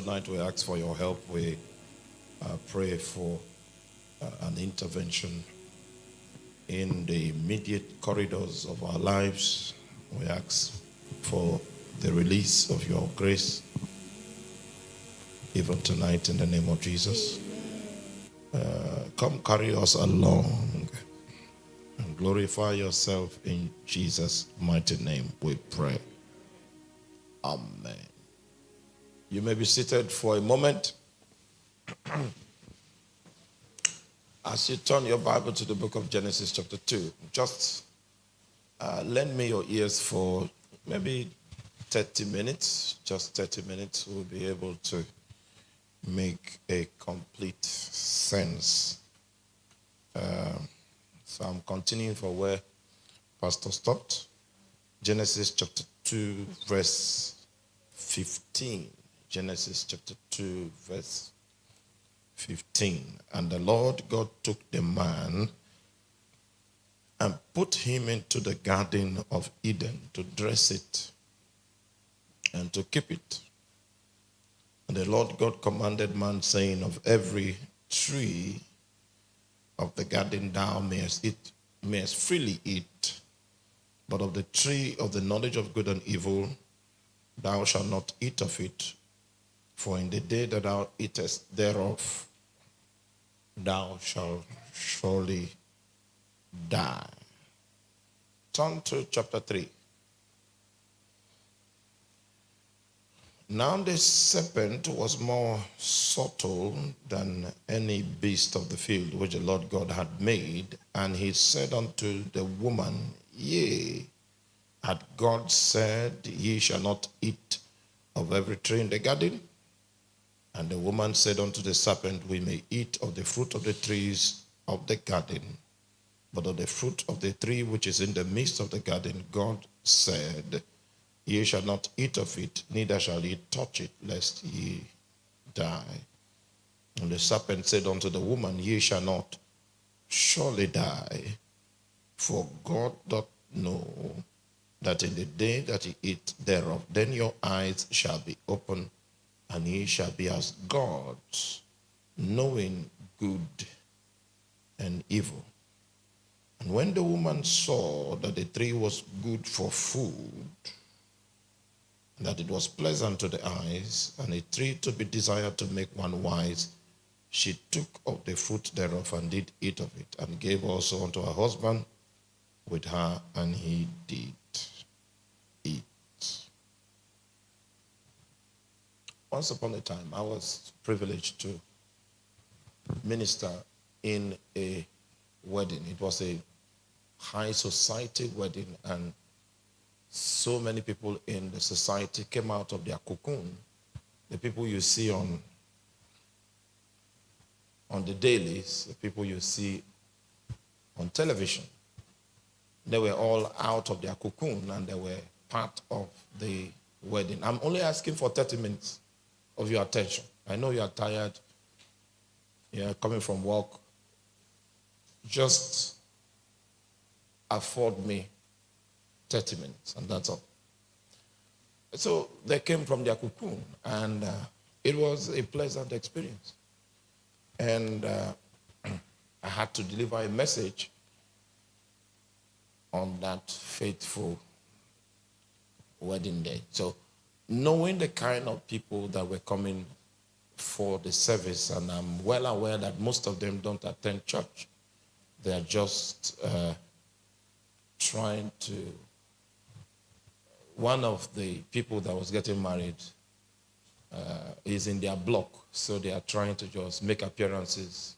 tonight we ask for your help. We uh, pray for uh, an intervention in the immediate corridors of our lives. We ask for the release of your grace, even tonight, in the name of Jesus. Uh, come carry us along and glorify yourself in Jesus' mighty name. We pray. Amen. You may be seated for a moment. As you turn your Bible to the book of Genesis, chapter 2, just uh, lend me your ears for maybe 30 minutes. Just 30 minutes, we'll be able to make a complete sense. Uh, so I'm continuing for where Pastor stopped. Genesis chapter 2, verse 15. Genesis chapter 2, verse 15. And the Lord God took the man and put him into the garden of Eden to dress it and to keep it. And the Lord God commanded man, saying, Of every tree of the garden thou mayest eat, mayest freely eat, but of the tree of the knowledge of good and evil thou shalt not eat of it, for in the day that thou eatest thereof, thou shalt surely die. Turn to chapter 3. Now the serpent was more subtle than any beast of the field which the Lord God had made. And he said unto the woman, Yea, had God said, Ye shall not eat of every tree in the garden? And the woman said unto the serpent, We may eat of the fruit of the trees of the garden, but of the fruit of the tree which is in the midst of the garden, God said, Ye shall not eat of it, neither shall ye touch it, lest ye die. And the serpent said unto the woman, Ye shall not surely die, for God doth know that in the day that ye eat thereof, then your eyes shall be opened, and ye shall be as gods, knowing good and evil. And when the woman saw that the tree was good for food, that it was pleasant to the eyes, and a tree to be desired to make one wise, she took of the fruit thereof and did eat of it, and gave also unto her husband with her, and he did eat. Once upon a time, I was privileged to minister in a wedding. It was a high society wedding, and so many people in the society came out of their cocoon. The people you see on on the dailies, the people you see on television, they were all out of their cocoon and they were part of the wedding. I'm only asking for 30 minutes of your attention. I know you are tired. You're coming from work. Just afford me 30 minutes, and that's all. So they came from their cocoon, and uh, it was a pleasant experience. And uh, I had to deliver a message on that fateful wedding day. So, knowing the kind of people that were coming for the service, and I'm well aware that most of them don't attend church, they are just uh, trying to one of the people that was getting married uh, is in their block, so they are trying to just make appearances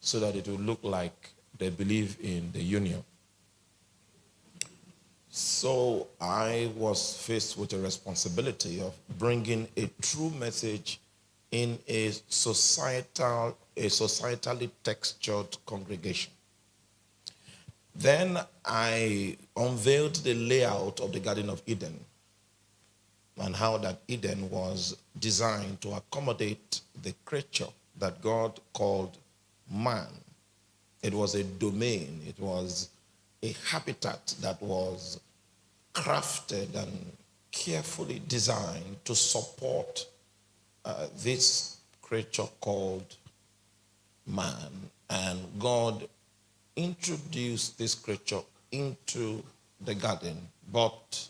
so that it will look like they believe in the union. So I was faced with the responsibility of bringing a true message in a societal, a societally textured congregation. Then I unveiled the layout of the Garden of Eden and how that Eden was designed to accommodate the creature that God called man. It was a domain, it was a habitat that was crafted and carefully designed to support uh, this creature called man. And God introduced this creature into the garden. But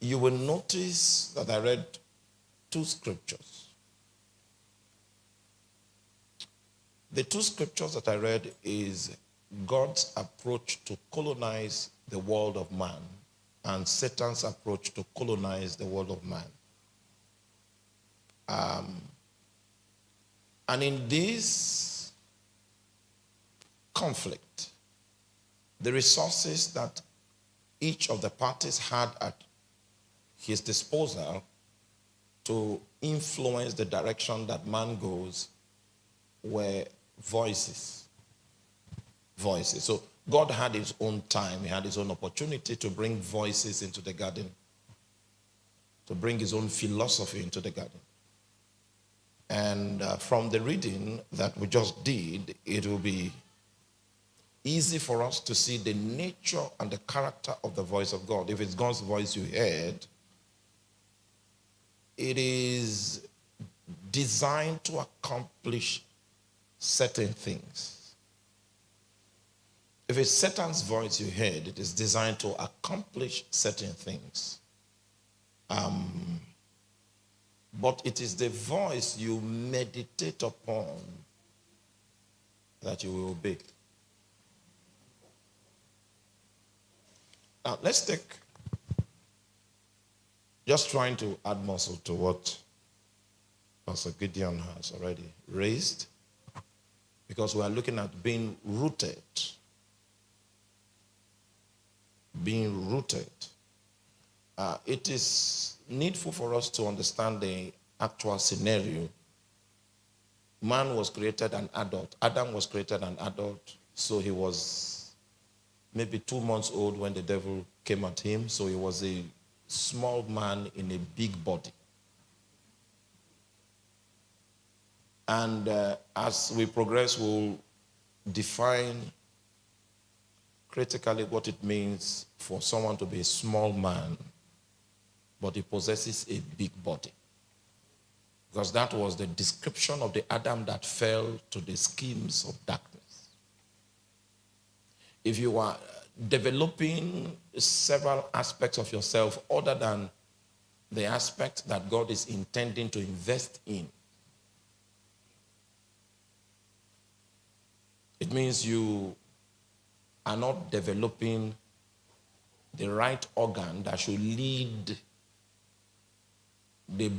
you will notice that I read two scriptures. The two scriptures that I read is God's approach to colonize the world of man and Satan's approach to colonize the world of man. Um, and in this conflict, the resources that each of the parties had at his disposal to influence the direction that man goes were voices. Voices. So God had his own time, he had his own opportunity to bring voices into the garden, to bring his own philosophy into the garden. And uh, from the reading that we just did, it will be easy for us to see the nature and the character of the voice of God. If it's God's voice you heard, it is designed to accomplish certain things. If it's Satan's voice you heard, it is designed to accomplish certain things. Um, but it is the voice you meditate upon that you will obey. Now, let's take, just trying to add muscle to what Pastor Gideon has already raised, because we are looking at being rooted being rooted. Uh, it is needful for us to understand the actual scenario. Man was created an adult. Adam was created an adult, so he was maybe two months old when the devil came at him. So he was a small man in a big body. And uh, as we progress, we'll define critically what it means for someone to be a small man, but he possesses a big body. Because that was the description of the Adam that fell to the schemes of darkness. If you are developing several aspects of yourself other than the aspect that God is intending to invest in, it means you are not developing the right organ that should lead the,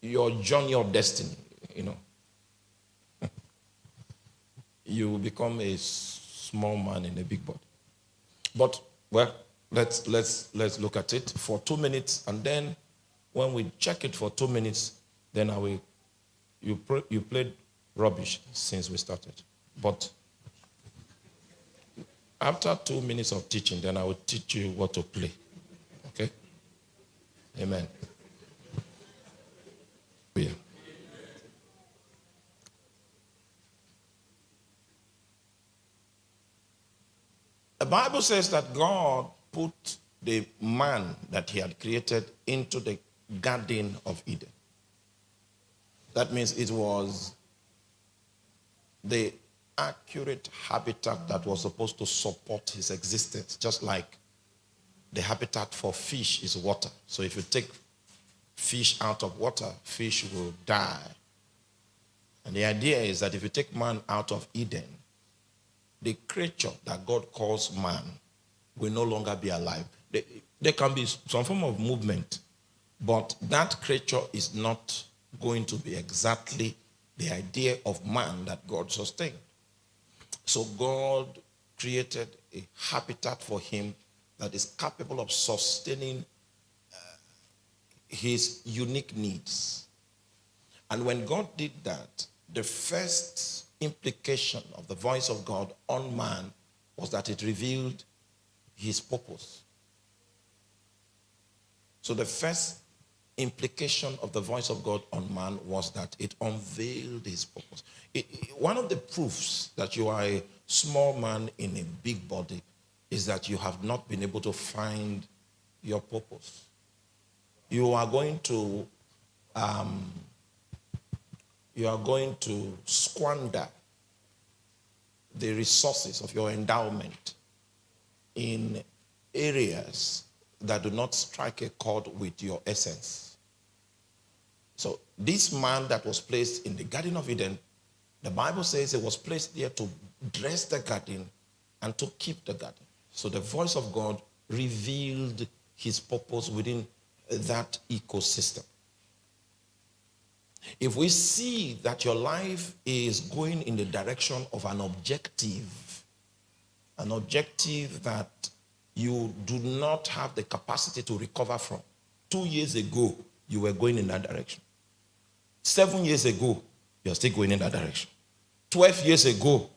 your journey of destiny, you know. you become a small man in a big body. But, well, let's, let's, let's look at it for two minutes, and then when we check it for two minutes, then I will, you, you played rubbish since we started. But after two minutes of teaching, then I will teach you what to play. Okay? Amen. Oh, yeah. The Bible says that God put the man that he had created into the Garden of Eden. That means it was the accurate habitat that was supposed to support his existence, just like the habitat for fish is water. So if you take fish out of water, fish will die. And the idea is that if you take man out of Eden, the creature that God calls man will no longer be alive. There can be some form of movement, but that creature is not going to be exactly the idea of man that God sustained. So God created a habitat for him that is capable of sustaining uh, his unique needs. And when God did that, the first implication of the voice of God on man was that it revealed his purpose. So the first implication of the voice of God on man was that it unveiled his purpose. One of the proofs that you are a small man in a big body is that you have not been able to find your purpose. You are going to um, you are going to squander the resources of your endowment in areas that do not strike a chord with your essence. So this man that was placed in the Garden of Eden, the Bible says it was placed there to dress the garden and to keep the garden. So the voice of God revealed his purpose within uh, that ecosystem. If we see that your life is going in the direction of an objective, an objective that you do not have the capacity to recover from. Two years ago, you were going in that direction. Seven years ago, you're still going in that direction. 12 years ago,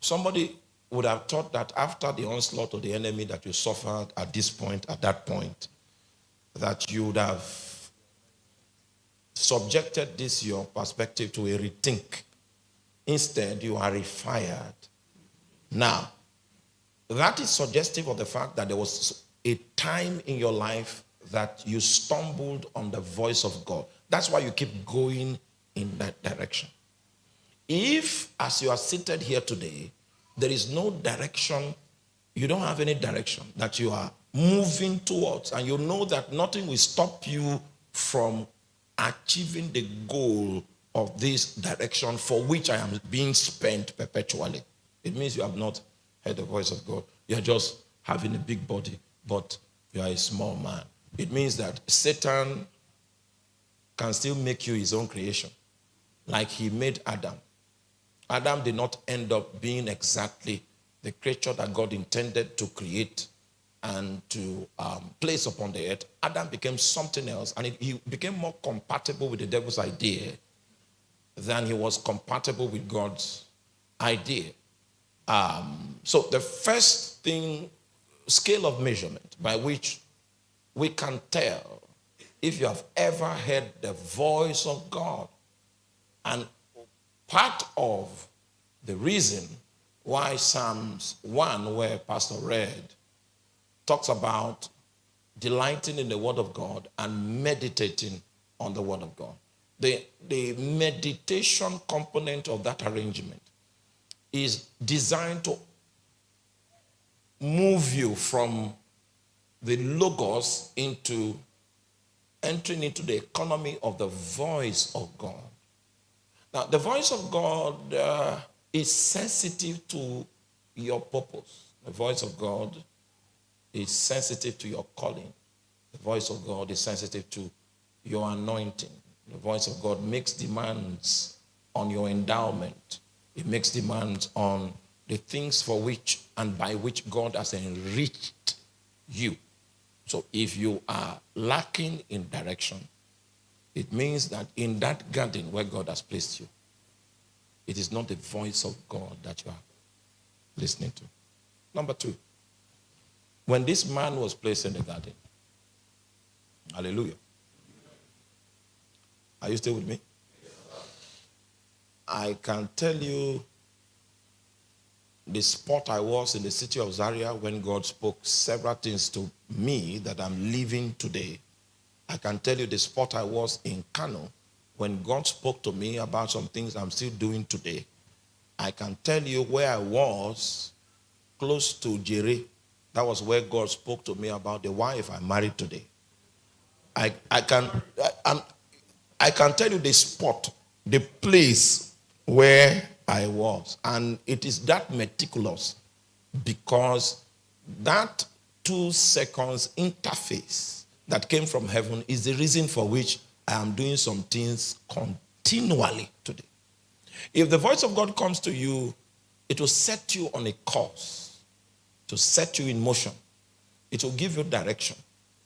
somebody would have thought that after the onslaught of the enemy that you suffered at this point, at that point, that you would have subjected this your perspective to a rethink. Instead, you are refired. Now, that is suggestive of the fact that there was a time in your life that you stumbled on the voice of God. That's why you keep going in that direction. If, as you are seated here today, there is no direction, you don't have any direction that you are moving towards, and you know that nothing will stop you from achieving the goal of this direction for which I am being spent perpetually, it means you have not heard the voice of God. You're just having a big body, but you are a small man. It means that Satan can still make you his own creation, like he made Adam. Adam did not end up being exactly the creature that God intended to create and to um, place upon the earth. Adam became something else, and he became more compatible with the devil's idea than he was compatible with God's idea. Um, so the first thing, scale of measurement by which we can tell if you have ever heard the voice of God. And part of the reason why Psalms 1, where Pastor read, talks about delighting in the word of God and meditating on the word of God. The, the meditation component of that arrangement is designed to move you from the logos into entering into the economy of the voice of God. Now, the voice of God uh, is sensitive to your purpose. The voice of God is sensitive to your calling. The voice of God is sensitive to your anointing. The voice of God makes demands on your endowment. It makes demands on the things for which and by which God has enriched you. So if you are lacking in direction, it means that in that garden where God has placed you, it is not the voice of God that you are listening to. Number two, when this man was placed in the garden, hallelujah. Are you still with me? I can tell you the spot I was in the city of Zaria when God spoke several things to me that I'm living today. I can tell you the spot I was in Kano when God spoke to me about some things I'm still doing today. I can tell you where I was close to Jere. That was where God spoke to me about the wife I married today. I, I, can, I, I can tell you the spot, the place where I was. And it is that meticulous because that two seconds interface that came from heaven is the reason for which I am doing some things continually today. If the voice of God comes to you, it will set you on a course, to set you in motion. It will give you direction.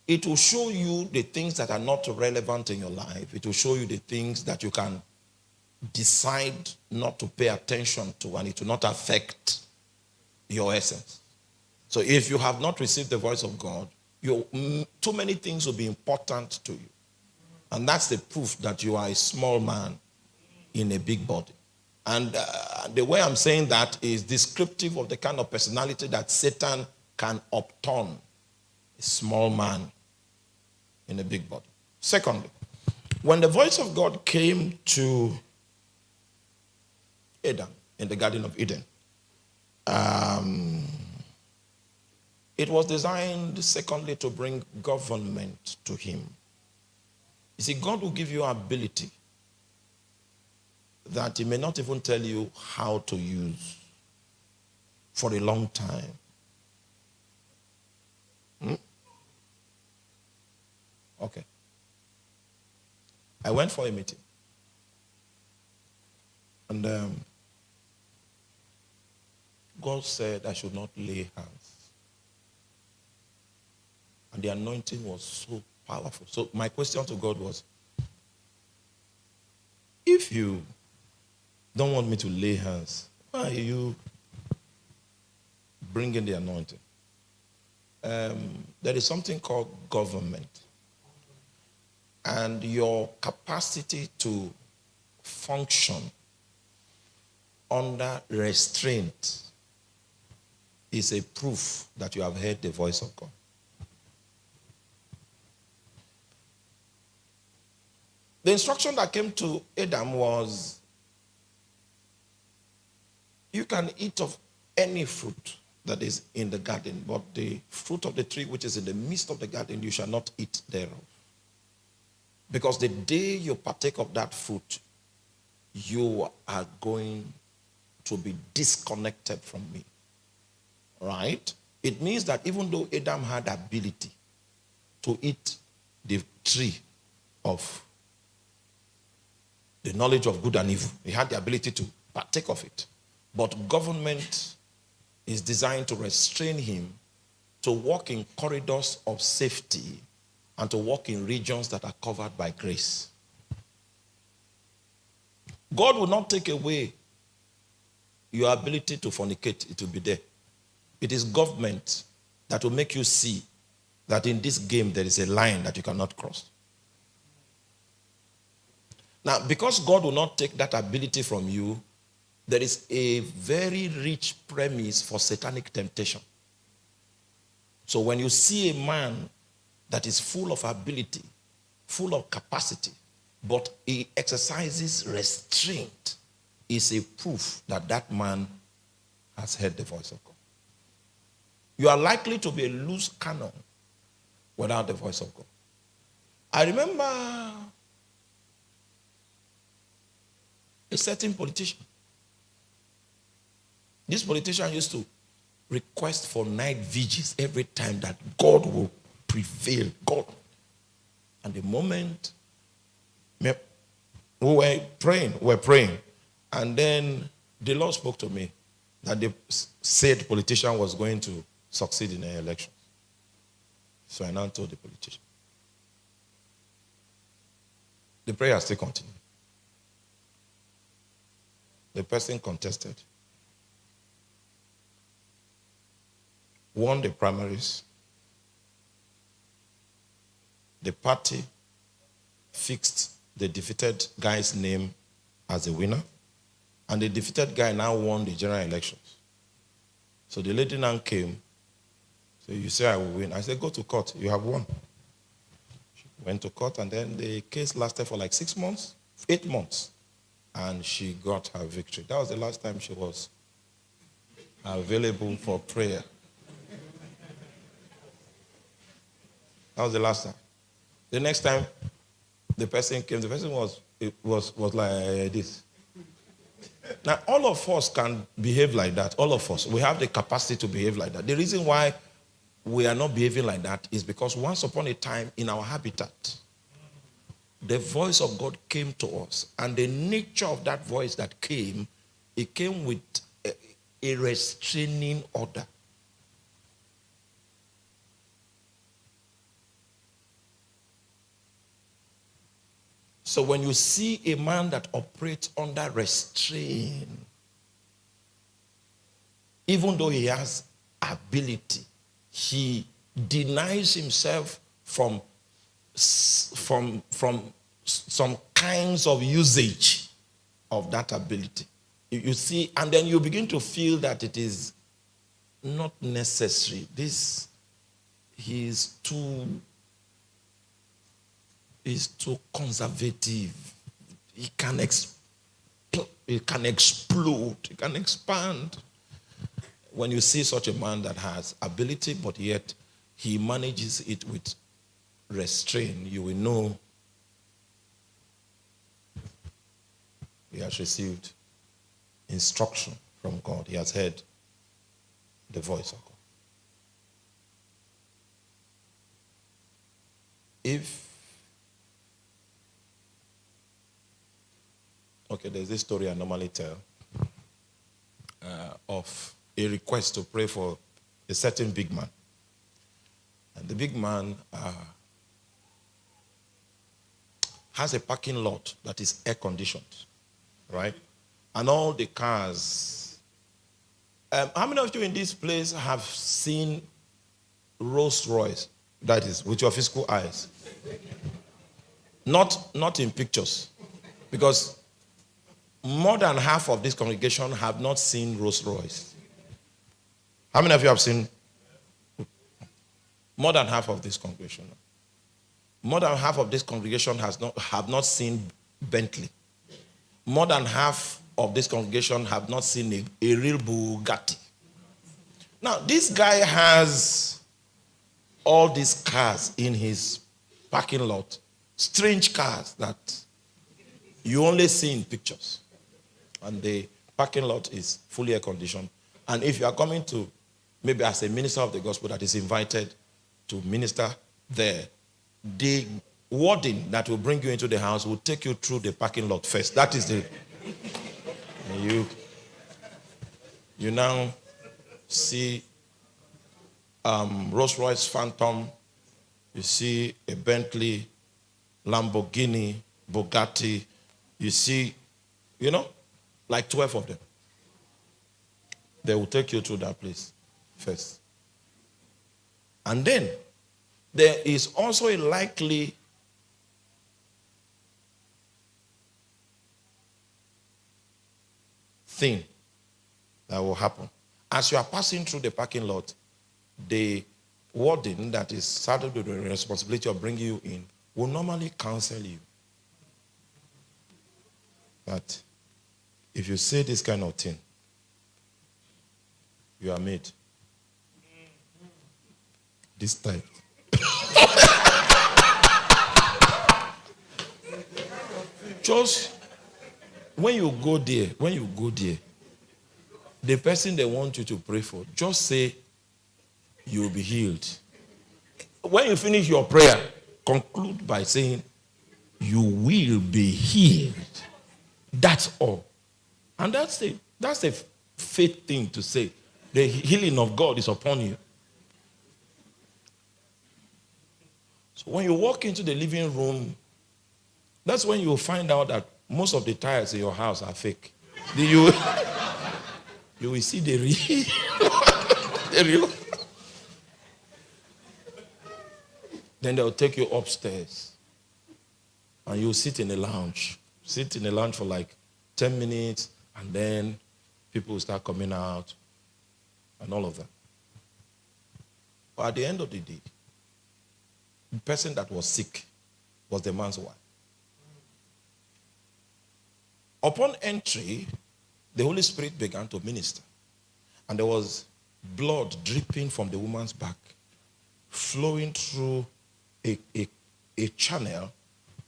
It will show you the things that are not relevant in your life. It will show you the things that you can decide not to pay attention to and it will not affect your essence. So if you have not received the voice of God, you, too many things will be important to you. And that's the proof that you are a small man in a big body. And uh, the way I'm saying that is descriptive of the kind of personality that Satan can upturn a small man in a big body. Secondly, when the voice of God came to Adam in the Garden of Eden, um, it was designed, secondly, to bring government to him. You see, God will give you ability that he may not even tell you how to use for a long time. Hmm? Okay. I went for a meeting. And um, God said I should not lay hands. And the anointing was so powerful. So my question to God was, if you don't want me to lay hands, why are you bringing the anointing? Um, there is something called government. And your capacity to function under restraint is a proof that you have heard the voice of God. The instruction that came to Adam was you can eat of any fruit that is in the garden, but the fruit of the tree which is in the midst of the garden, you shall not eat thereof. Because the day you partake of that fruit, you are going to be disconnected from me. Right? It means that even though Adam had ability to eat the tree of the knowledge of good and evil, he had the ability to partake of it. But government is designed to restrain him to walk in corridors of safety and to walk in regions that are covered by grace. God will not take away your ability to fornicate, it will be there. It is government that will make you see that in this game there is a line that you cannot cross. Now, because God will not take that ability from you, there is a very rich premise for satanic temptation. So when you see a man that is full of ability, full of capacity, but he exercises restraint, is a proof that that man has heard the voice of God. You are likely to be a loose cannon without the voice of God. I remember a certain politician this politician used to request for night vigils every time that God will prevail. God. And the moment we were praying, we were praying, and then the Lord spoke to me that the said politician was going to succeed in the election. So I now told the politician. The prayer still continued. The person contested. won the primaries. The party fixed the defeated guy's name as a winner, and the defeated guy now won the general elections. So the lady now came. So you say I will win. I said, go to court. You have won. She went to court, and then the case lasted for like six months, eight months, and she got her victory. That was the last time she was available for prayer. That was the last time. The next time the person came, the person was, was, was like this. Now, all of us can behave like that. All of us. We have the capacity to behave like that. The reason why we are not behaving like that is because once upon a time in our habitat, the voice of God came to us. And the nature of that voice that came, it came with a, a restraining order. So when you see a man that operates under restraint, even though he has ability, he denies himself from, from, from some kinds of usage of that ability. You see, and then you begin to feel that it is not necessary. This, he is too, he's too conservative. He can, exp- he can explode, he can expand. When you see such a man that has ability, but yet he manages it with restraint, you will know he has received instruction from God. He has heard the voice of God. If, okay, there's this story I normally tell uh, of a request to pray for a certain big man. And the big man uh, has a parking lot that is air conditioned, right? And all the cars. Um, how many of you in this place have seen Rolls Royce? That is, with your physical eyes. Not, not in pictures. Because more than half of this congregation have not seen Rolls Royce. How many of you have seen? More than half of this congregation. More than half of this congregation has not, have not seen Bentley. More than half of this congregation have not seen a, a real Bugatti. Now, this guy has all these cars in his parking lot, strange cars that you only see in pictures. And the parking lot is fully air conditioned. And if you are coming to, maybe as a minister of the gospel that is invited to minister there, the warden that will bring you into the house will take you through the parking lot first. That is the. you, you now see um, Rolls Royce Phantom, you see a Bentley, Lamborghini, Bugatti, you see, you know, like 12 of them. They will take you to that place first. And then there is also a likely thing that will happen. As you are passing through the parking lot, the warden that is saddled with the responsibility of bringing you in will normally counsel you that if you say this kind of thing, you are made. This type. Just when you go there, when you go there, the person they want you to pray for, just say you will be healed. When you finish your prayer, conclude by saying, You will be healed. That's all. And that's a that's a faith thing to say. The healing of God is upon you. So when you walk into the living room, that's when you find out that most of the tiles in your house are fake. Do You, you will see the real. the real. Then they'll take you upstairs and you sit in a lounge. Sit in a lounge for like 10 minutes and then people will start coming out and all of that. But at the end of the day, the person that was sick was the man's wife. Upon entry, the Holy Spirit began to minister. And there was blood dripping from the woman's back, flowing through a, a, a channel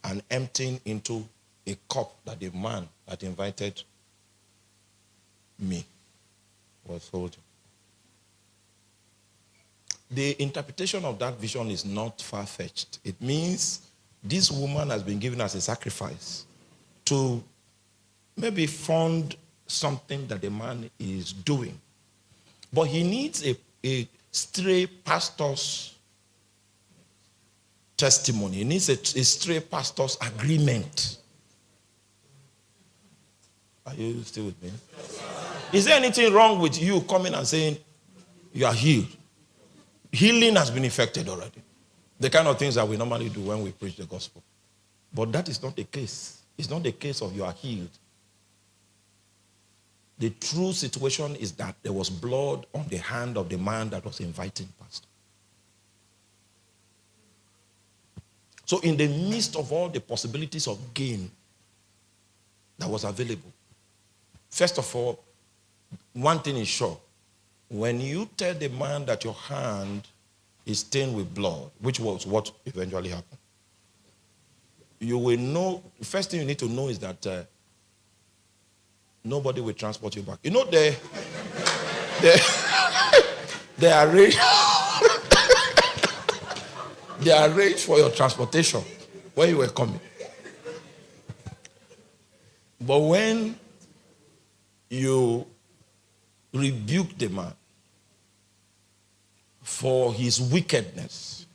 and emptying into a cup that the man that invited me was holding. The interpretation of that vision is not far fetched. It means this woman has been given as a sacrifice to maybe fund something that the man is doing. But he needs a, a stray pastor's testimony. He needs a, a stray pastor's agreement. Are you still with me? Is there anything wrong with you coming and saying you are healed? Healing has been effected already. The kind of things that we normally do when we preach the gospel. But that is not the case. It's not the case of you are healed. The true situation is that there was blood on the hand of the man that was inviting pastor. So in the midst of all the possibilities of gain that was available, first of all, one thing is sure. When you tell the man that your hand is stained with blood, which was what eventually happened, you will know, the first thing you need to know is that uh, nobody will transport you back. You know, they, they, they arrange, they arrange for your transportation when you were coming. But when you rebuke the man for his wickedness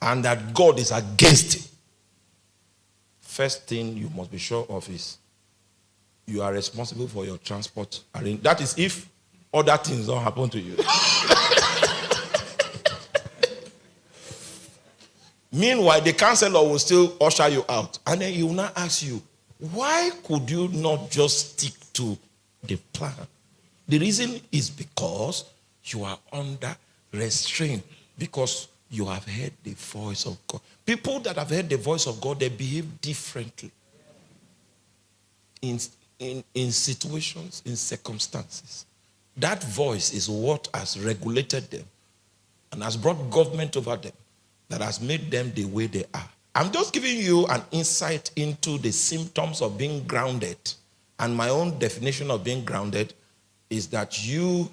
and that God is against him, first thing you must be sure of is you are responsible for your transport. That is if other things don't happen to you. Meanwhile, the counselor will still usher you out. And then he will not ask you, why could you not just stick to the plan? The reason is because you are under restraint, because you have heard the voice of God. People that have heard the voice of God, they behave differently in, in, in situations, in circumstances. That voice is what has regulated them and has brought government over them that has made them the way they are. I'm just giving you an insight into the symptoms of being grounded. And my own definition of being grounded is that you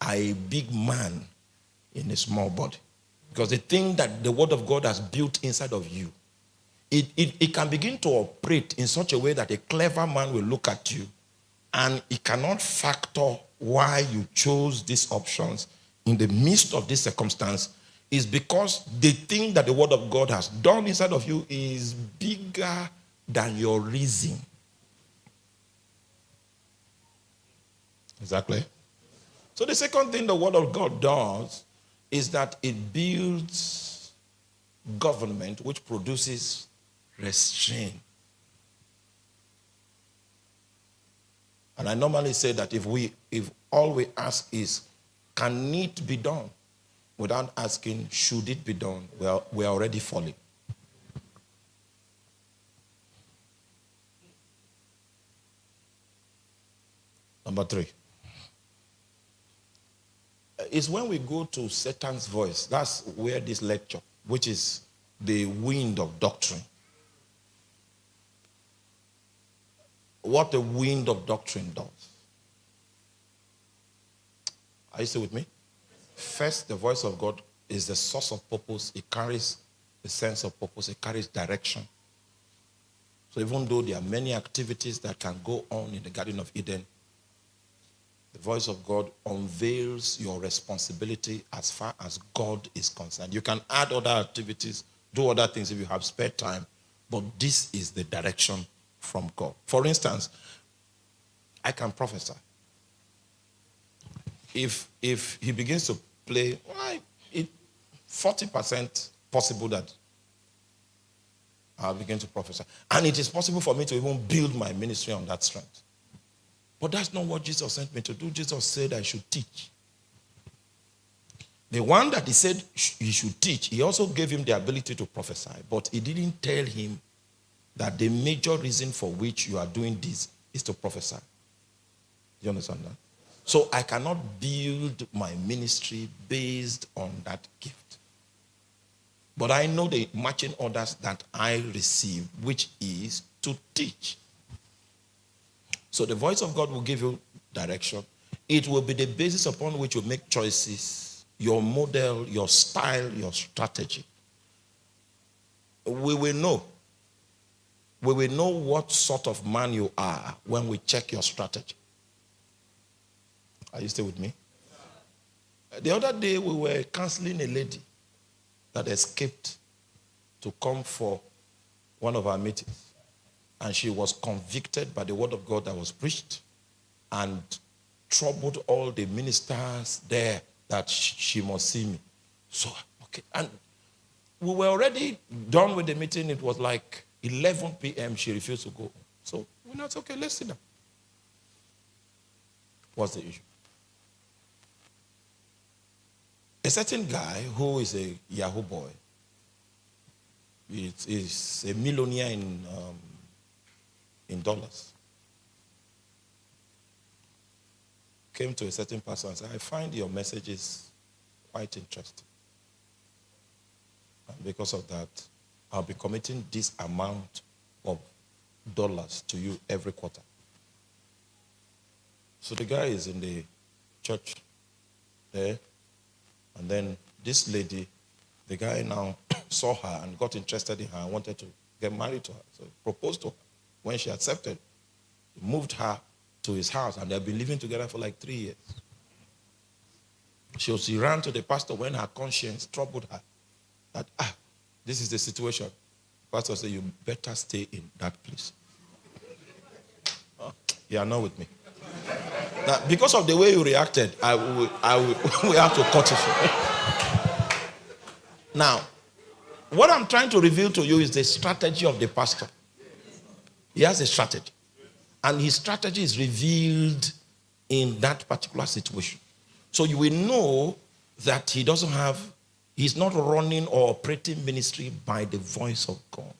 are a big man in a small body. Because the thing that the word of God has built inside of you, it, it, it can begin to operate in such a way that a clever man will look at you and he cannot factor why you chose these options in the midst of this circumstance is because the thing that the word of God has done inside of you is bigger than your reason. Exactly. So the second thing the word of God does is that it builds government which produces restraint. And I normally say that if we if all we ask is can it be done without asking should it be done, well, we're already falling. Number three is when we go to Satan's voice. That's where this lecture, which is the wind of doctrine. What the wind of doctrine does. Are you still with me? First, the voice of God is the source of purpose. It carries a sense of purpose. It carries direction. So even though there are many activities that can go on in the Garden of Eden, the voice of God unveils your responsibility as far as God is concerned. You can add other activities, do other things if you have spare time, but this is the direction from God. For instance, I can prophesy. If if he begins to play, why it 40% possible that I'll begin to prophesy. And it is possible for me to even build my ministry on that strength. But that's not what Jesus sent me to do. Jesus said I should teach. The one that he said he should teach, he also gave him the ability to prophesy, but he didn't tell him that the major reason for which you are doing this is to prophesy. You understand that? So I cannot build my ministry based on that gift. But I know the matching orders that I receive, which is to teach. So the voice of God will give you direction. It will be the basis upon which you make choices, your model, your style, your strategy. We will know. We will know what sort of man you are when we check your strategy. Are you still with me? The other day we were counseling a lady that escaped to come for one of our meetings and she was convicted by the word of God that was preached and troubled all the ministers there that she must see me. So, okay. And we were already done with the meeting. It was like 11 p.m. She refused to go. So we're not okay. Let's sit down. What's the issue? A certain guy who is a Yahoo boy, is a millionaire in, um, in dollars, came to a certain person and said, I find your messages quite interesting. And because of that, I'll be committing this amount of dollars to you every quarter. So the guy is in the church there, and then this lady, the guy now saw her and got interested in her and wanted to get married to her. So he proposed to her. When she accepted, he moved her to his house, and they've been living together for like three years. So she ran to the pastor when her conscience troubled her. That, ah, this is the situation. Pastor said, you better stay in that place. You are not with me. Now, because of the way you reacted, I will, I will, we have to cut it. now, what I'm trying to reveal to you is the strategy of the pastor. He has a strategy. And his strategy is revealed in that particular situation. So you will know that he doesn't have, he's not running or operating ministry by the voice of God.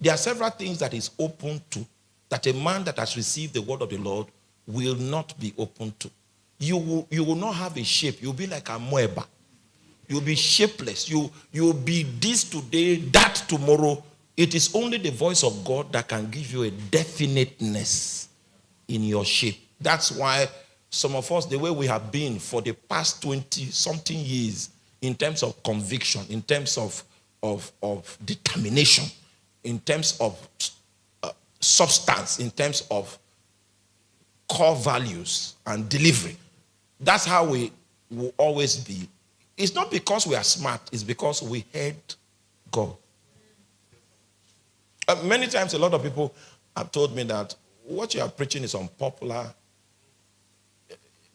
There are several things that is open to, that a man that has received the word of the Lord will not be open to. You will, you will not have a shape. You'll be like amoeba. You'll be shapeless. You, you'll be this today, that tomorrow. It is only the voice of God that can give you a definiteness in your shape. That's why some of us, the way we have been for the past 20 something years, in terms of conviction, in terms of, of, of determination, in terms of uh, substance, in terms of core values and delivery. That's how we will always be. It's not because we are smart, it's because we heard God. Uh, many times, a lot of people have told me that what you are preaching is unpopular.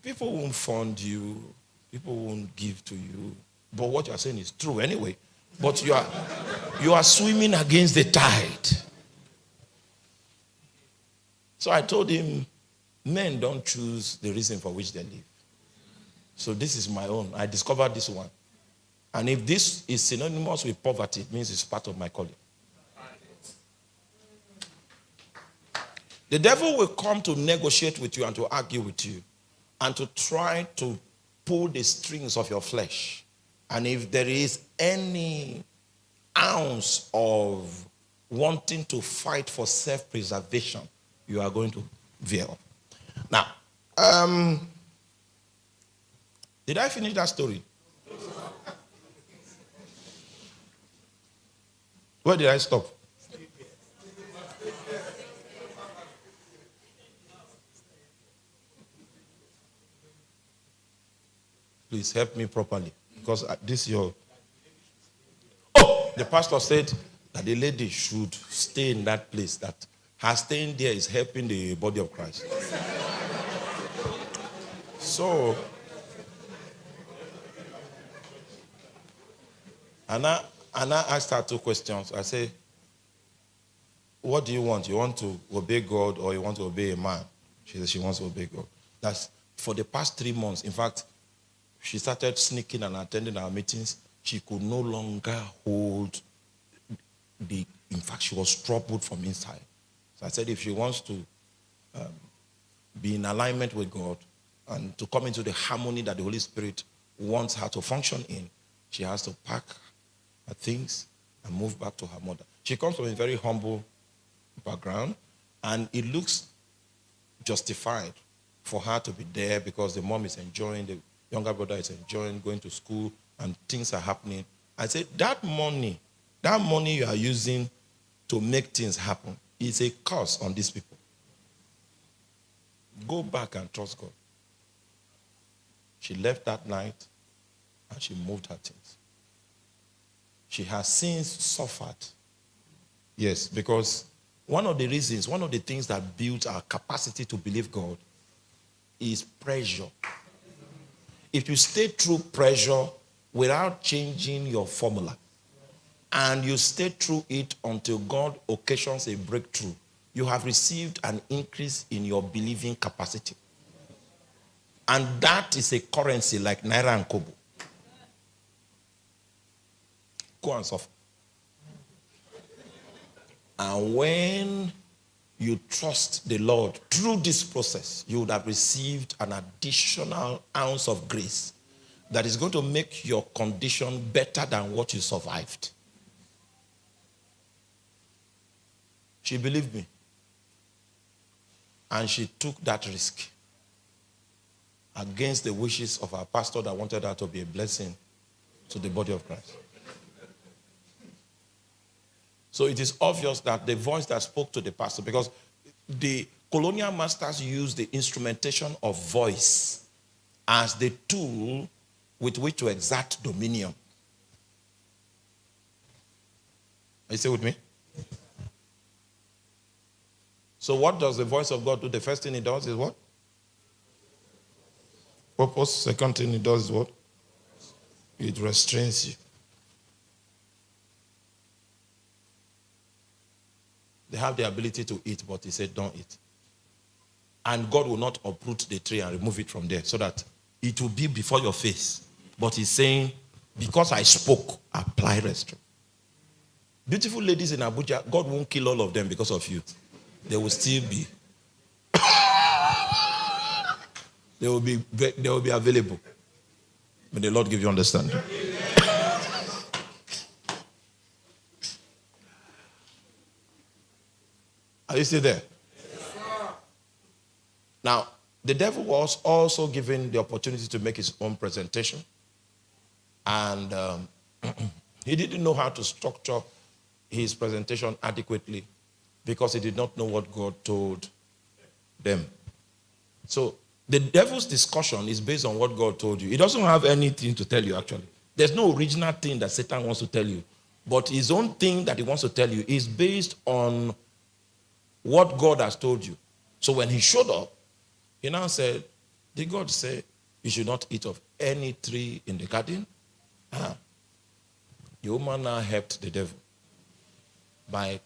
People won't fund you, people won't give to you. But what you are saying is true anyway. But you are, you are swimming against the tide. So I told him, Men don't choose the reason for which they live. So this is my own. I discovered this one. And if this is synonymous with poverty, it means it's part of my calling. The devil will come to negotiate with you and to argue with you and to try to pull the strings of your flesh. And if there is any ounce of wanting to fight for self-preservation, you are going to veer. Now, um, did I finish that story? Where did I stop? Please help me properly because uh, this your. Oh, the pastor said that the lady should stay in that place. That her staying there is helping the body of Christ. So, Anna, Anna asked her two questions. I say, what do you want? You want to obey God or you want to obey a man? She said she wants to obey God. That's for the past three months. In fact, she started sneaking and attending our meetings. She could no longer hold the, in fact, she was troubled from inside. So I said, if she wants to um, be in alignment with God, and to come into the harmony that the Holy Spirit wants her to function in, she has to pack her things and move back to her mother. She comes from a very humble background, and it looks justified for her to be there because the mom is enjoying, the younger brother is enjoying going to school, and things are happening. I said, that money, that money you are using to make things happen is a curse on these people. Go back and trust God. She left that night and she moved her things. She has since suffered. Yes, because one of the reasons, one of the things that builds our capacity to believe God is pressure. If you stay through pressure without changing your formula, and you stay through it until God occasions a breakthrough, you have received an increase in your believing capacity. And that is a currency like Naira and Kobo. Go and suffer. And when you trust the Lord through this process, you would have received an additional ounce of grace that is going to make your condition better than what you survived. She believed me. And she took that risk against the wishes of our pastor that wanted her to be a blessing to the body of Christ. So it is obvious that the voice that spoke to the pastor, because the colonial masters used the instrumentation of voice as the tool with which to exert dominion. Are you still with me? So what does the voice of God do? The first thing it does is what? Purpose. Second thing it does is what? It restrains you. They have the ability to eat, but he said, don't eat. And God will not uproot the tree and remove it from there so that it will be before your face. But he's saying, because I spoke, apply restraint. Beautiful ladies in Abuja, God won't kill all of them because of you. They will still be. they will be they will be available. May the Lord give you understanding. Are you still there? Yes, now, the devil was also given the opportunity to make his own presentation. And um, he didn't know how to structure his presentation adequately because he did not know what God told them. So the devil's discussion is based on what God told you. He doesn't have anything to tell you, actually. There's no original thing that Satan wants to tell you. But his own thing that he wants to tell you is based on what God has told you. So when he showed up, he now said, Did God say you should not eat of any tree in the garden? Ah. The woman now helped the devil by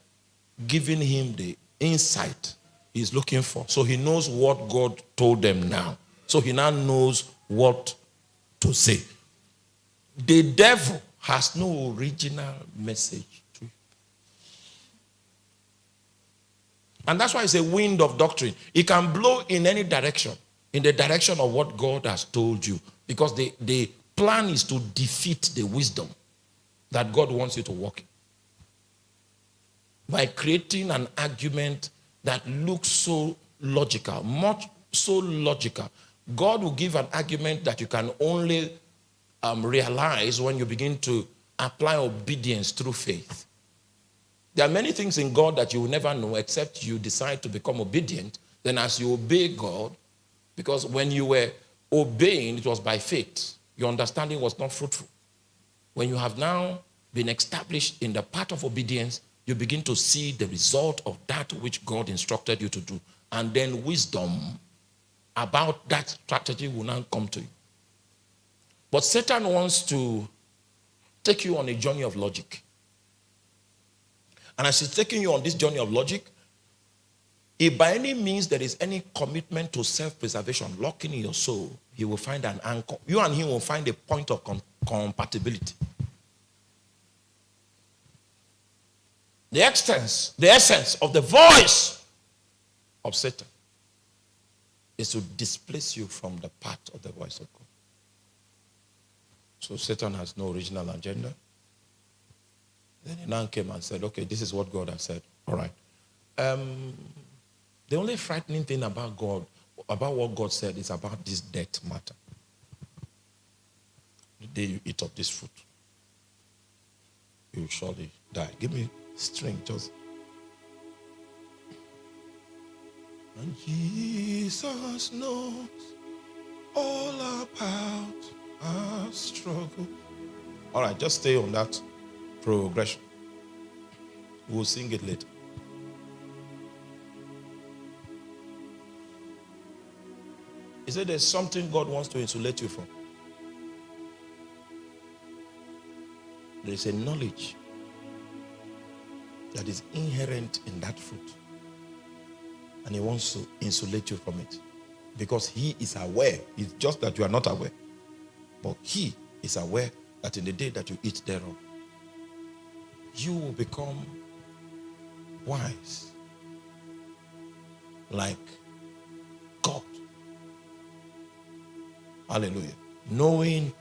giving him the insight he's looking for. So he knows what God told them now. So he now knows what to say. The devil has no original message And that's why it's a wind of doctrine. It can blow in any direction, in the direction of what God has told you. Because the, the plan is to defeat the wisdom that God wants you to walk in. By creating an argument that looks so logical, much so logical. God will give an argument that you can only um, realize when you begin to apply obedience through faith. There are many things in God that you will never know except you decide to become obedient. Then as you obey God, because when you were obeying, it was by faith. Your understanding was not fruitful. When you have now been established in the path of obedience, you begin to see the result of that which God instructed you to do. And then wisdom about that strategy will now come to you. But Satan wants to take you on a journey of logic. And as he's taking you on this journey of logic, if by any means there is any commitment to self-preservation locking in your soul, he will find an anchor. You and him will find a point of com compatibility. The essence, the essence of the voice of Satan is to displace you from the path of the voice of God. So Satan has no original agenda. Then he now came and said, okay, this is what God has said. All right. Um, the only frightening thing about God, about what God said, is about this death matter. The day you eat of this fruit, you surely die. Give me string, just. And Jesus knows all about our struggle. All right, just stay on that progression. We'll sing it later. He said there's something God wants to insulate you from. There's a knowledge that is inherent in that fruit. And he wants to insulate you from it. Because he is aware. It's just that you are not aware. But he is aware that in the day that you eat thereof, you will become wise like God. Hallelujah. Knowing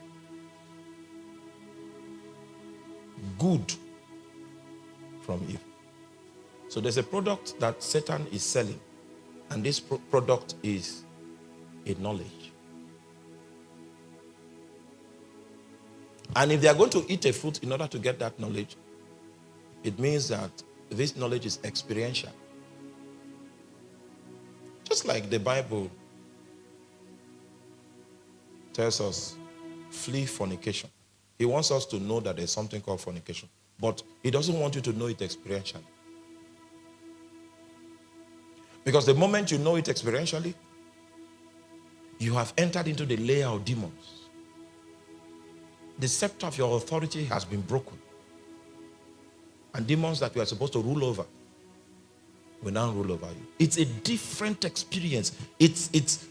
good from evil. So there's a product that Satan is selling, and this pro product is a knowledge. And if they are going to eat a fruit in order to get that knowledge, it means that this knowledge is experiential. Just like the Bible tells us, flee fornication. He wants us to know that there's something called fornication. But he doesn't want you to know it experientially. Because the moment you know it experientially, you have entered into the layer of demons. The scepter of your authority has been broken. And demons that we are supposed to rule over will now rule over you. It's a different experience. It's, it's,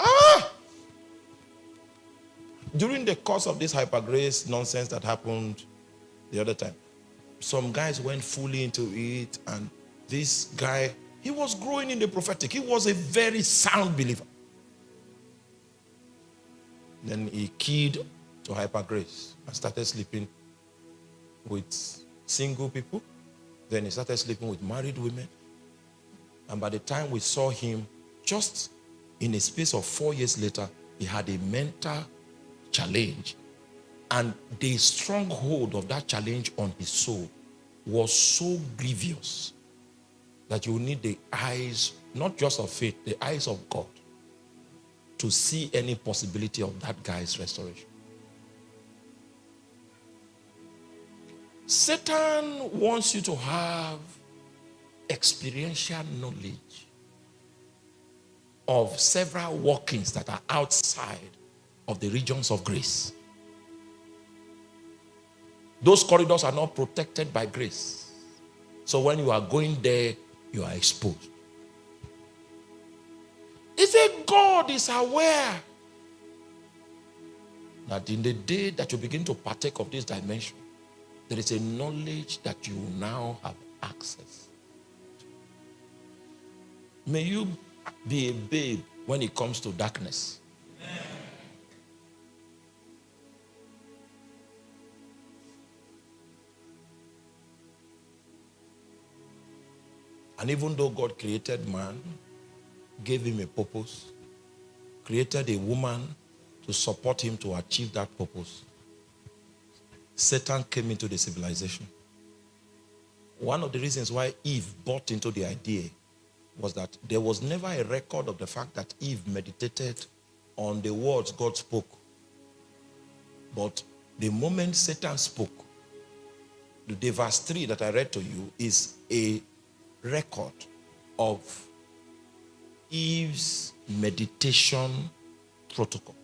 ah! During the course of this hyper grace nonsense that happened the other time, some guys went fully into it and this guy, he was growing in the prophetic. He was a very sound believer. Then he keyed to hyper grace and started sleeping with single people. Then he started sleeping with married women. And by the time we saw him, just in a space of four years later, he had a mental challenge. And the stronghold of that challenge on his soul was so grievous that you need the eyes, not just of faith, the eyes of God to see any possibility of that guy's restoration. Satan wants you to have experiential knowledge of several workings that are outside of the regions of grace. Those corridors are not protected by grace. So when you are going there, you are exposed. He said God is aware that in the day that you begin to partake of this dimension, there is a knowledge that you now have access. May you be a babe when it comes to darkness. And even though God created man, gave him a purpose, created a woman to support him to achieve that purpose, Satan came into the civilization. One of the reasons why Eve bought into the idea was that there was never a record of the fact that Eve meditated on the words God spoke. But the moment Satan spoke, the verse 3 that I read to you is a record of Eve's meditation protocol.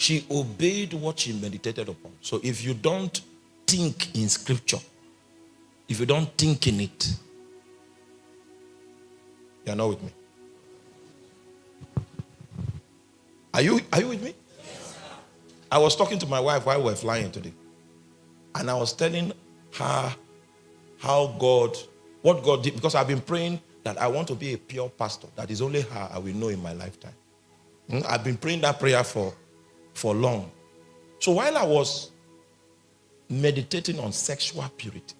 She obeyed what she meditated upon. So if you don't think in scripture, if you don't think in it, you are not with me. Are you, are you with me? Yes, I was talking to my wife while we were flying today. And I was telling her how God, what God did, because I've been praying that I want to be a pure pastor. That is only her I will know in my lifetime. Hmm? I've been praying that prayer for for long. So while I was meditating on sexual purity,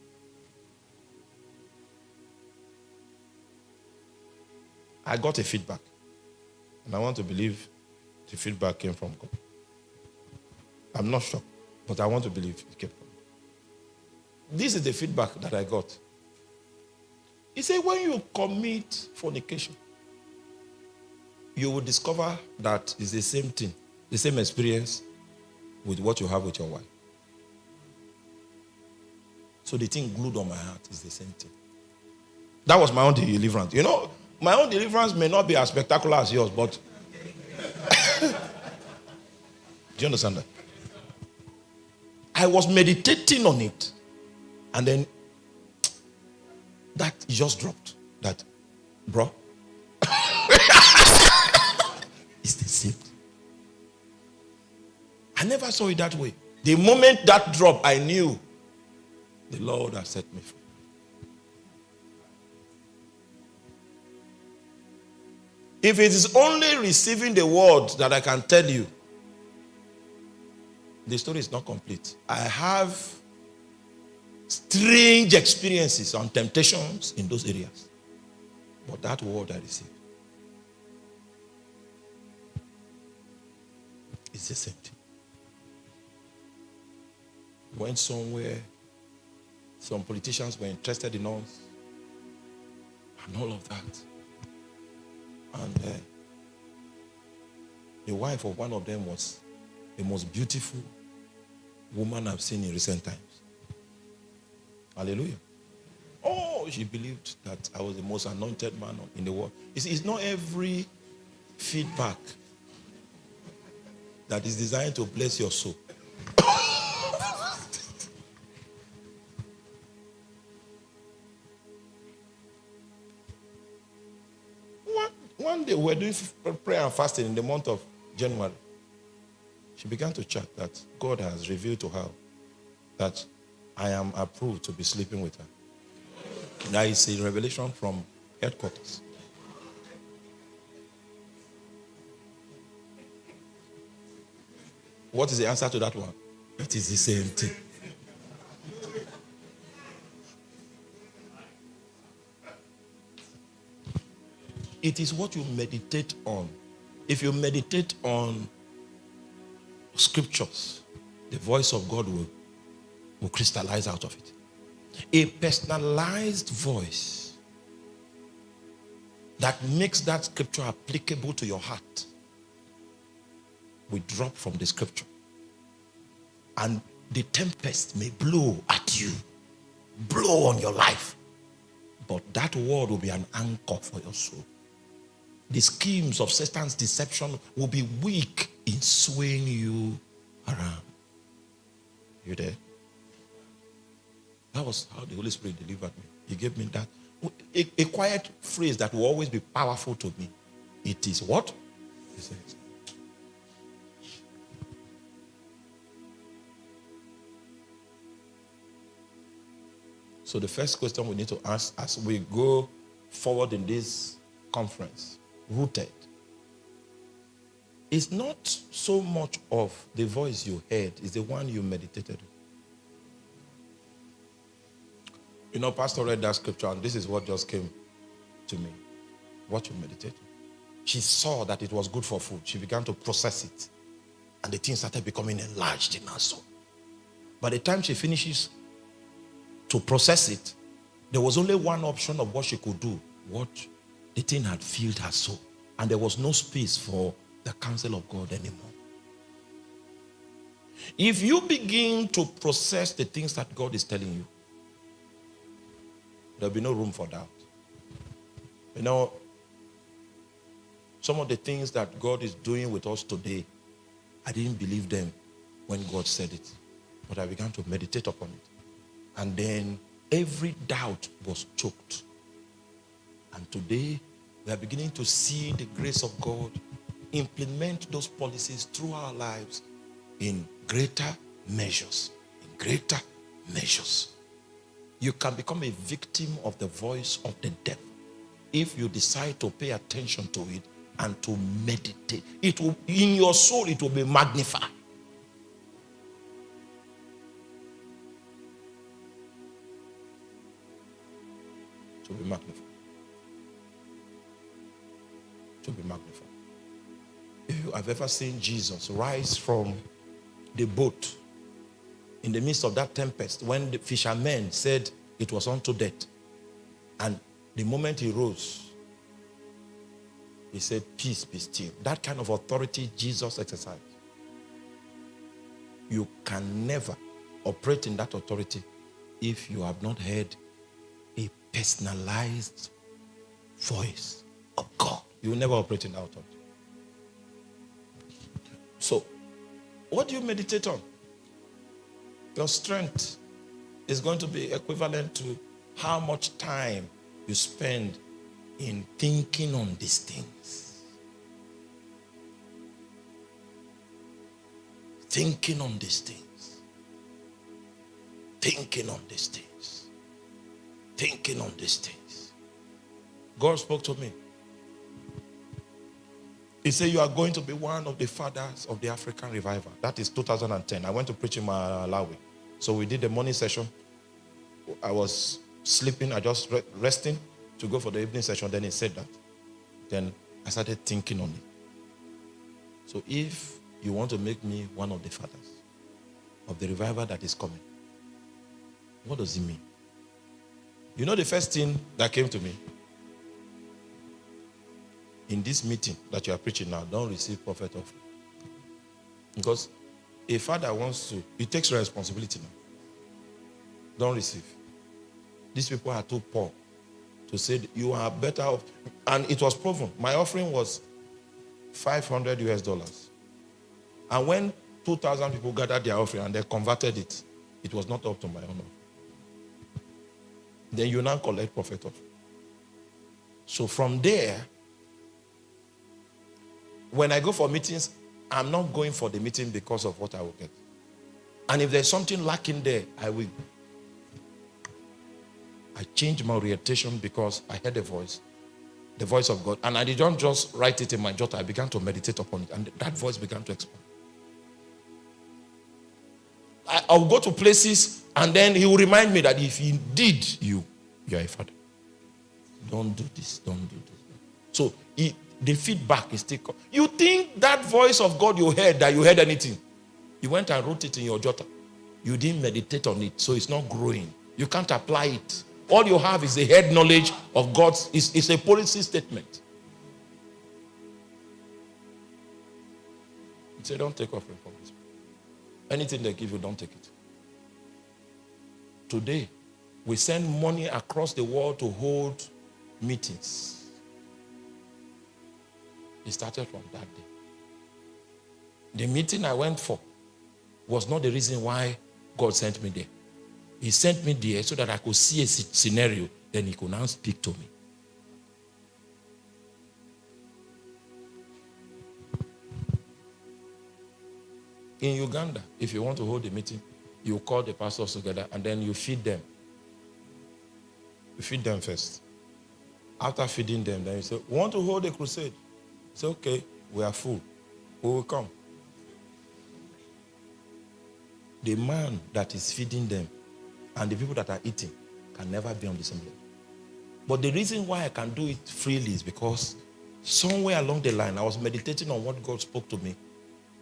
I got a feedback. And I want to believe the feedback came from God. I'm not sure, but I want to believe it came from God. This is the feedback that I got. He said, when you commit fornication, you will discover that it's the same thing the same experience with what you have with your wife. So the thing glued on my heart is the same thing. That was my own deliverance. You know, my own deliverance may not be as spectacular as yours, but do you understand that? I was meditating on it, and then that just dropped. That, bro, it's the same. I never saw it that way. The moment that dropped, I knew the Lord has set me free. If it is only receiving the word that I can tell you, the story is not complete. I have strange experiences on temptations in those areas. But that word I received is the same thing. Went somewhere, some politicians were interested in us, and all of that. And uh, the wife of one of them was the most beautiful woman I've seen in recent times. Hallelujah. Oh, she believed that I was the most anointed man in the world. It's, it's not every feedback that is designed to bless your soul. One, day we were doing prayer and fasting in the month of January. She began to chat that God has revealed to her that I am approved to be sleeping with her. That is a revelation from headquarters. What is the answer to that one? It is the same thing. It is what you meditate on. If you meditate on scriptures, the voice of God will will crystallize out of it. A personalized voice that makes that scripture applicable to your heart will drop from the scripture. And the tempest may blow at you, blow on your life. But that word will be an anchor for your soul. The schemes of Satan's deception will be weak in swaying you around. You there? That was how the Holy Spirit delivered me. He gave me that. A, a quiet phrase that will always be powerful to me. It is what? He says. So the first question we need to ask as we go forward in this conference, rooted, it's not so much of the voice you heard, it's the one you meditated. You know, Pastor read that scripture, and this is what just came to me. What you meditate. She saw that it was good for food. She began to process it. And the thing started becoming enlarged in her soul. By the time she finishes to process it, there was only one option of what she could do. What the thing had filled her soul. And there was no space for the counsel of God anymore. If you begin to process the things that God is telling you, There'll be no room for doubt. You know, some of the things that God is doing with us today, I didn't believe them when God said it. But I began to meditate upon it. And then every doubt was choked. And today, we are beginning to see the grace of God implement those policies through our lives in greater measures. In greater measures you can become a victim of the voice of the devil if you decide to pay attention to it and to meditate. It will, in your soul, it will be magnified. To be magnified. To be magnified. If you have ever seen Jesus rise from the boat in the midst of that tempest, when the fishermen said it was unto death, and the moment he rose, he said, Peace be still. That kind of authority Jesus exercised. You can never operate in that authority if you have not heard a personalized voice of God. You will never operate in that authority. So, what do you meditate on? Your strength is going to be equivalent to how much time you spend in thinking on these things. Thinking on these things. Thinking on these things. Thinking on these things. God spoke to me. He said, You are going to be one of the fathers of the African revival. That is 2010. I went to preach in Malawi. So we did the morning session. I was sleeping, I just resting to go for the evening session. Then he said that. Then I started thinking on it. So if you want to make me one of the fathers of the revival that is coming, what does it mean? You know the first thing that came to me? In this meeting that you are preaching now, don't receive prophet offering. Because a father wants to, he takes responsibility now. Don't receive. These people are too poor to say you are better off. And it was proven. My offering was 500 US dollars. And when 2,000 people gathered their offering and they converted it, it was not up to my honor. Then you now collect profit of. So from there, when I go for meetings, I'm not going for the meeting because of what I will get. And if there's something lacking there, I will I changed my orientation because I heard a voice, the voice of God. And I didn't just write it in my jotter. I began to meditate upon it. And that voice began to expand. I, I'll go to places and then he will remind me that if indeed you, you are a father, don't do this, don't do this. So he, the feedback is still. You think that voice of God you heard, that you heard anything. You went and wrote it in your jotter. You didn't meditate on it, so it's not growing. You can't apply it. All you have is the head knowledge of God's, it's, it's a policy statement. Say, don't take offering from this. Anything they give you, don't take it. Today, we send money across the world to hold meetings. It started from that day. The meeting I went for was not the reason why God sent me there. He sent me there so that I could see a scenario. Then he could now speak to me. In Uganda, if you want to hold a meeting, you call the pastors together and then you feed them. You feed them first. After feeding them, then you say, want to hold a crusade. Say, okay, we are full. We will come. The man that is feeding them and the people that are eating can never be on the same level. But the reason why I can do it freely is because somewhere along the line, I was meditating on what God spoke to me,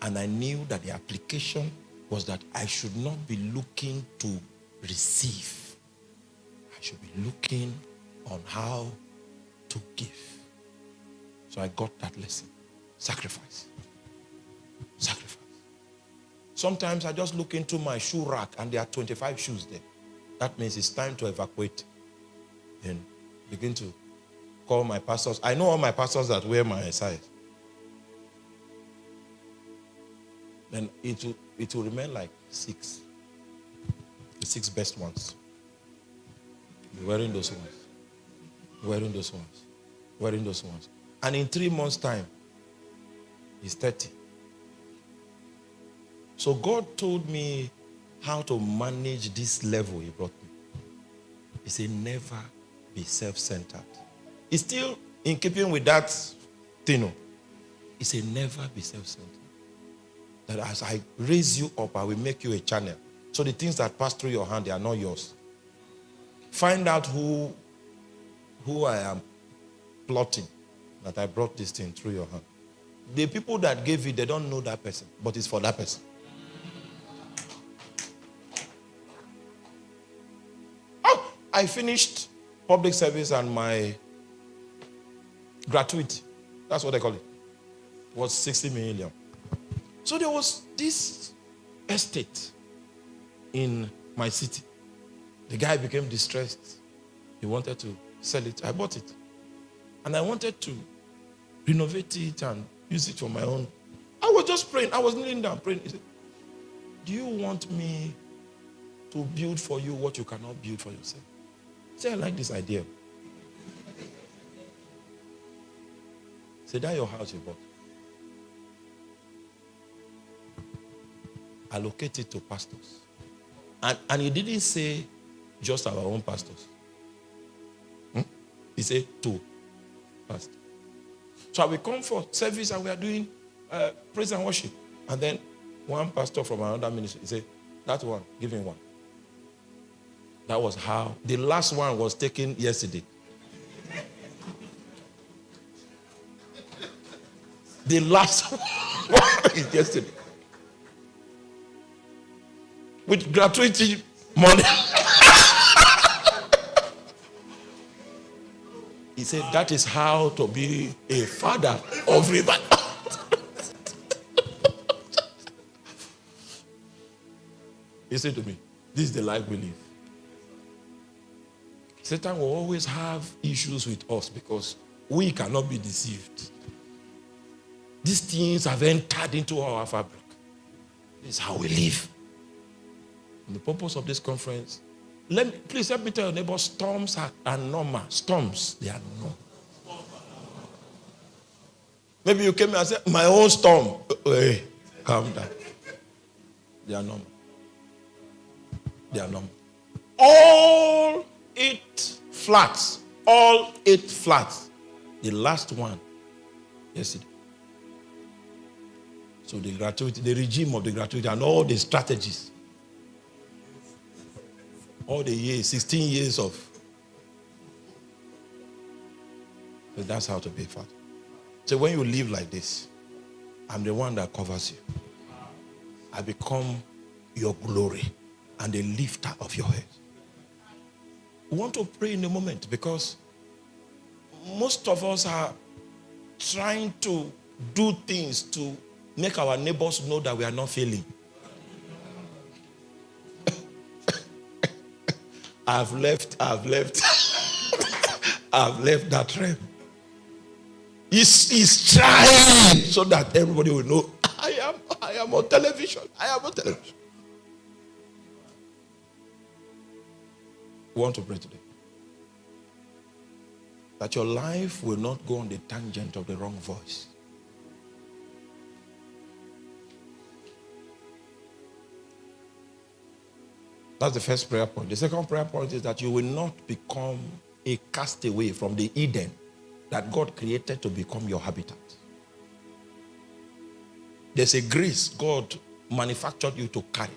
and I knew that the application was that I should not be looking to receive. I should be looking on how to give. So I got that lesson. Sacrifice. Sacrifice. Sometimes I just look into my shoe rack and there are 25 shoes there. That means it's time to evacuate. Then begin to call my pastors. I know all my pastors that wear my size. Then it will, it will remain like six. The six best ones. wearing those ones. wearing those ones. wearing those ones. And in three months' time, he's 30. So God told me how to manage this level he brought me. He said, never be self-centered. It's still in keeping with that thing. He said, never be self-centered. That as I raise you up, I will make you a channel. So the things that pass through your hand, they are not yours. Find out who, who I am plotting, that I brought this thing through your hand. The people that gave it, they don't know that person, but it's for that person. Ah, I finished public service and my gratuity, that's what they call it, was 60 million. So there was this estate in my city. The guy became distressed. He wanted to sell it. I bought it. And I wanted to renovate it and use it for my own. I was just praying. I was kneeling down praying. He said, Do you want me to build for you what you cannot build for yourself? Say, I like this idea. Say, that your house you bought. Allocate it to pastors. And, and he didn't say just our own pastors. Hmm? He said to pastors. So we come for service and we are doing uh, praise and worship. And then one pastor from another ministry, say, that one, give him one. That was how. The last one was taken yesterday. the last one is yesterday. With gratuity money. he said, that is how to be a father of he said to me, this is the life we live. Satan will always have issues with us because we cannot be deceived. These things have entered into our fabric. This is how we live. And the purpose of this conference, let me, please help me tell your neighbor, storms are, are normal. Storms, they are normal. Maybe you came and said, my own storm. Uh, uh, hey, calm down. They are normal. They are normal. All eight flats, all eight flats. The last one yesterday. So the gratuity, the regime of the gratuity and all the strategies. All the years, 16 years of. So that's how to be fat. So when you live like this, I'm the one that covers you. I become your glory and the lifter of your head. We want to pray in a moment because most of us are trying to do things to make our neighbors know that we are not failing. I've left, I've left, I've left that realm. He's, he's trying so that everybody will know I am, I am on television. I am on television. We want to pray today. That your life will not go on the tangent of the wrong voice. That's the first prayer point. The second prayer point is that you will not become a castaway from the Eden that God created to become your habitat. There's a grace God manufactured you to carry.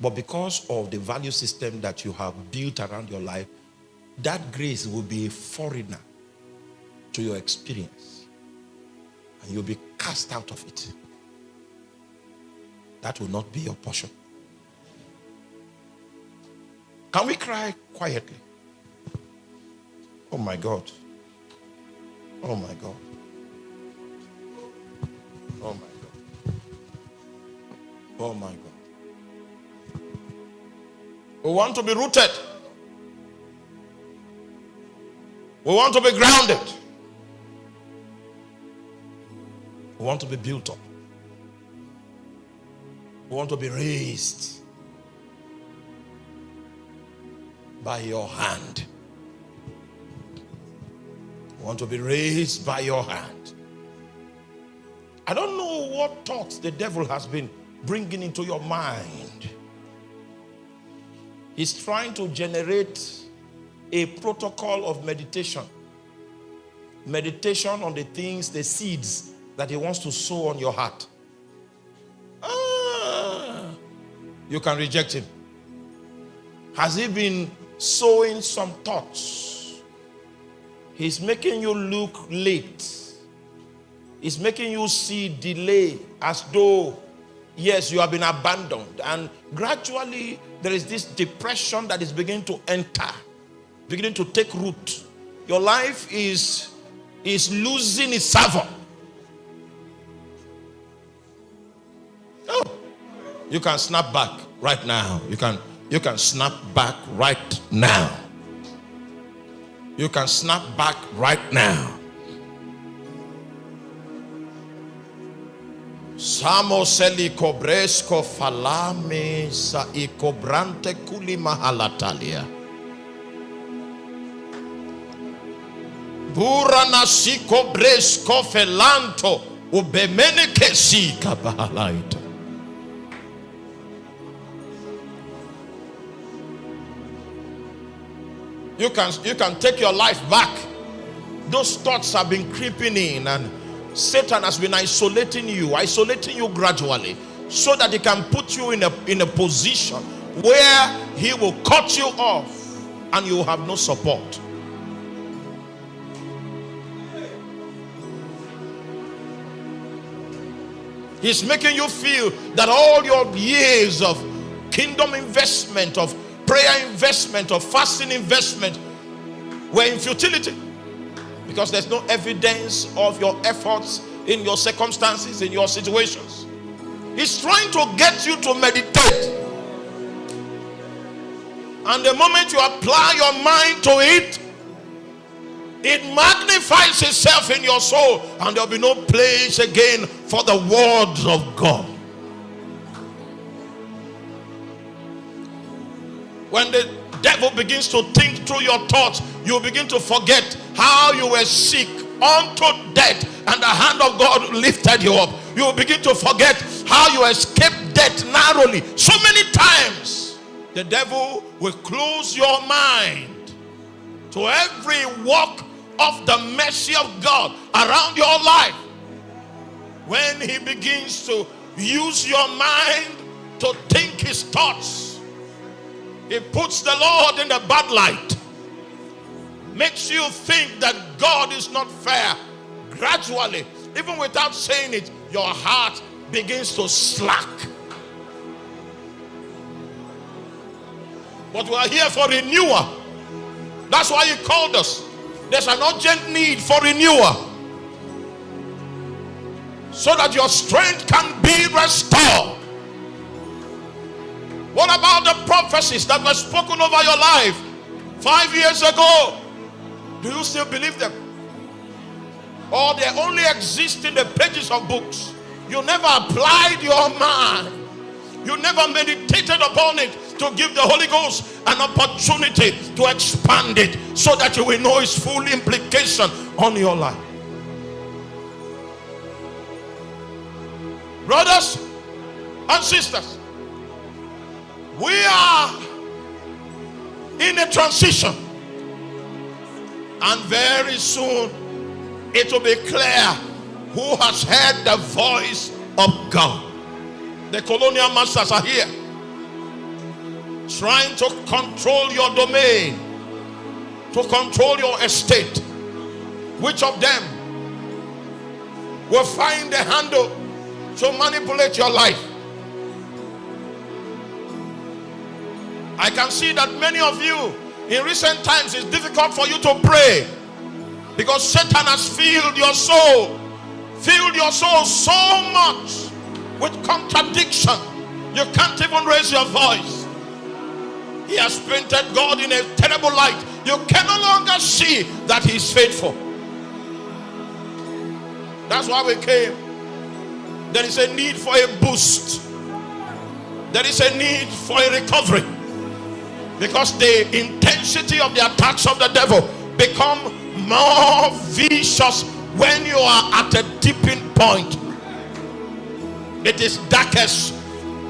But because of the value system that you have built around your life, that grace will be a foreigner to your experience. And you'll be cast out of it. That will not be your portion. Can we cry quietly? Oh my God. Oh my God. Oh my God. Oh my God. We want to be rooted. We want to be grounded. We want to be built up. We want to be raised by your hand. We want to be raised by your hand. I don't know what thoughts the devil has been bringing into your mind He's trying to generate a protocol of meditation. Meditation on the things, the seeds that he wants to sow on your heart. Ah, you can reject him. Has he been sowing some thoughts? He's making you look late. He's making you see delay as though yes, you have been abandoned. And gradually, there is this depression that is beginning to enter, beginning to take root. Your life is, is losing its savor. Oh, you can snap back right now. You can, you can snap back right now. You can snap back right now. Samo seli cobresco falame sa i cobrante kuli mahalatalia. Bura nasiko bresko felanto ubemene kesika bahalaita. You can you can take your life back. Those thoughts have been creeping in, and Satan has been isolating you, isolating you gradually, so that he can put you in a in a position where he will cut you off and you have no support. He's making you feel that all your years of kingdom investment, of prayer investment, or fasting investment were in futility because there's no evidence of your efforts in your circumstances, in your situations. He's trying to get you to meditate. And the moment you apply your mind to it, it magnifies itself in your soul, and there'll be no place again for the words of God. When the devil begins to think through your thoughts, you begin to forget how you were sick unto death, and the hand of God lifted you up. You begin to forget how you escaped death narrowly. So many times, the devil will close your mind to every walk of the mercy of God around your life. When he begins to use your mind to think his thoughts, he puts the Lord in the bad light, makes you think that God is not fair. Gradually, even without saying it, your heart begins to slack. But we are here for renewal. That's why he called us. There's an urgent need for renewal so that your strength can be restored. What about the prophecies that were spoken over your life five years ago? Do you still believe them? Or they only exist in the pages of books? You never applied your mind, you never meditated upon it to give the Holy Ghost an opportunity to expand it so that you will know its full implication on your life. Brothers and sisters, we are in a transition, and very soon it will be clear who has heard the voice of God. The colonial masters are here trying to control your domain, to control your estate. Which of them will find the handle to manipulate your life? I can see that many of you in recent times it's difficult for you to pray because Satan has filled your soul, filled your soul so much with contradiction. You can't even raise your voice. He has painted God in a terrible light. You can no longer see that He is faithful. That's why we came. There is a need for a boost, there is a need for a recovery because the intensity of the attacks of the devil become more vicious when you are at a dipping point. It is darkest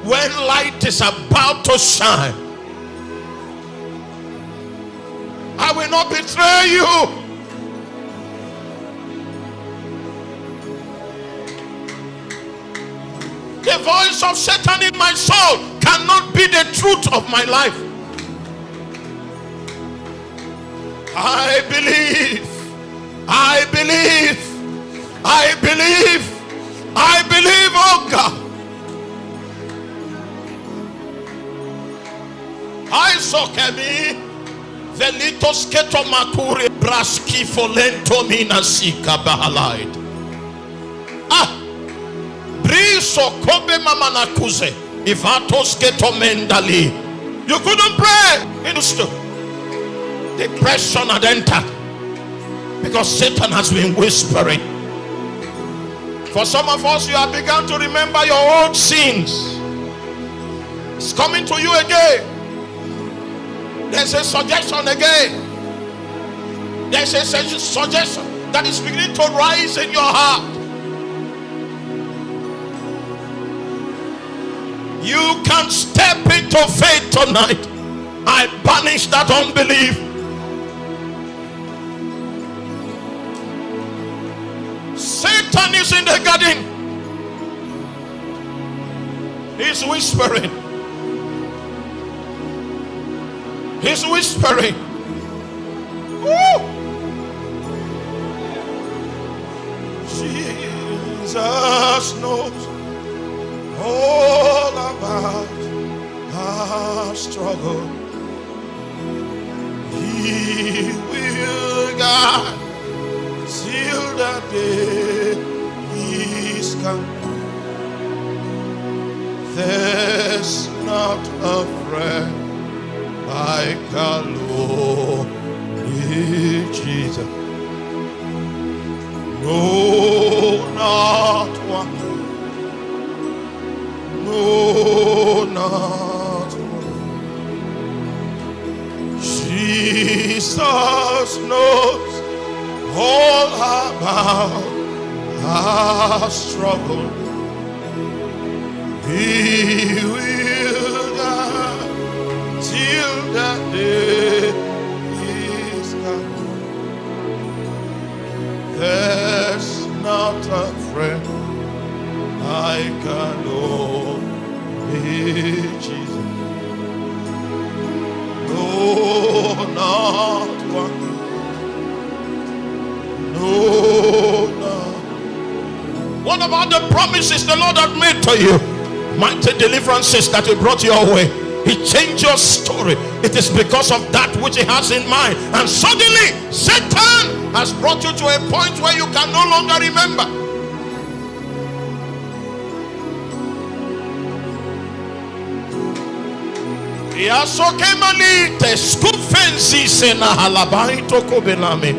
when light is about to shine. I will not betray you. The voice of Satan in my soul cannot be the truth of my life. I believe, I believe, I believe, I believe, oh God. I saw Kemi. Velitos keto makuri braski folento mina sika bahalaid. Ah, briso kobe mamanakuze ivatos keto mendali. You couldn't pray. Minister. Depression had entered because Satan has been whispering. For some of us, you have begun to remember your old sins. It's coming to you again. There's a suggestion again. There's a suggestion that is beginning to rise in your heart. You can step into faith tonight. I banish that unbelief. Satan is in the garden. He's whispering. He's whispering. Woo! Jesus knows all about our struggle. He will guide till the day Lord Jesus. No, not one. No, not one. Jesus knows all about our struggle. He will not a friend like our Lord Jesus. No, not one. No, not. What about the promises the Lord had made to you? Mighty deliverances that He brought your way. He changed your story. It is because of that which He has in mind. And suddenly, Satan has brought you to a point where you can no longer remember. yasokemani teskufensi na halabaito kobelame